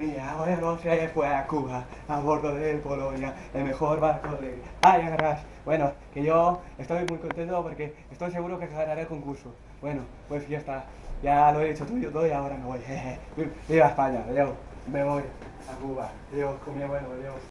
Mi abuelo se fue a Cuba a bordo del Polonia, el mejor barco de... ¡Ay, agarras! Bueno, que yo estoy muy contento porque estoy seguro que ganaré el concurso. Bueno, pues ya está. Ya lo he dicho tuyo todo y ahora me voy. Viva España, adiós. Me voy a Cuba. Adiós, con mi abuelo, adiós.